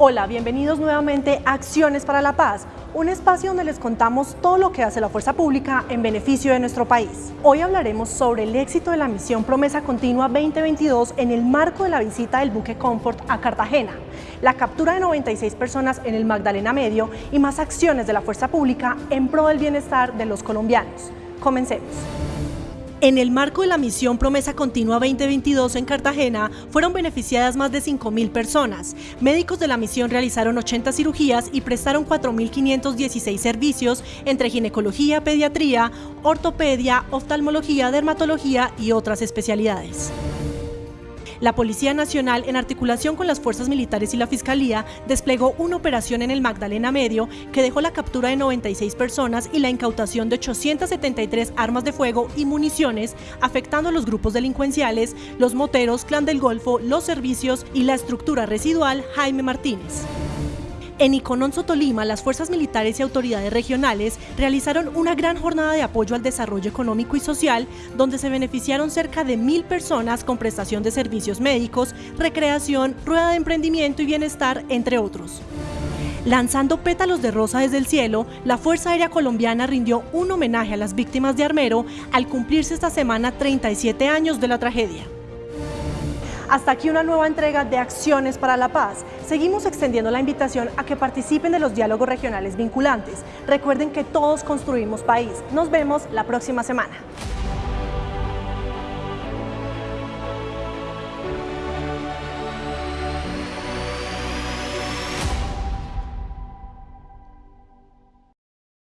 Hola, bienvenidos nuevamente a Acciones para la Paz, un espacio donde les contamos todo lo que hace la fuerza pública en beneficio de nuestro país. Hoy hablaremos sobre el éxito de la misión Promesa Continua 2022 en el marco de la visita del buque Comfort a Cartagena, la captura de 96 personas en el Magdalena Medio y más acciones de la fuerza pública en pro del bienestar de los colombianos. Comencemos. En el marco de la misión Promesa Continua 2022 en Cartagena, fueron beneficiadas más de 5.000 personas. Médicos de la misión realizaron 80 cirugías y prestaron 4.516 servicios entre ginecología, pediatría, ortopedia, oftalmología, dermatología y otras especialidades. La Policía Nacional, en articulación con las fuerzas militares y la Fiscalía, desplegó una operación en el Magdalena Medio que dejó la captura de 96 personas y la incautación de 873 armas de fuego y municiones, afectando a los grupos delincuenciales, los moteros, Clan del Golfo, los servicios y la estructura residual Jaime Martínez. En Icononso, Tolima, las fuerzas militares y autoridades regionales realizaron una gran jornada de apoyo al desarrollo económico y social, donde se beneficiaron cerca de mil personas con prestación de servicios médicos, recreación, rueda de emprendimiento y bienestar, entre otros. Lanzando pétalos de rosa desde el cielo, la Fuerza Aérea Colombiana rindió un homenaje a las víctimas de Armero al cumplirse esta semana 37 años de la tragedia. Hasta aquí una nueva entrega de Acciones para la Paz. Seguimos extendiendo la invitación a que participen de los diálogos regionales vinculantes. Recuerden que todos construimos país. Nos vemos la próxima semana.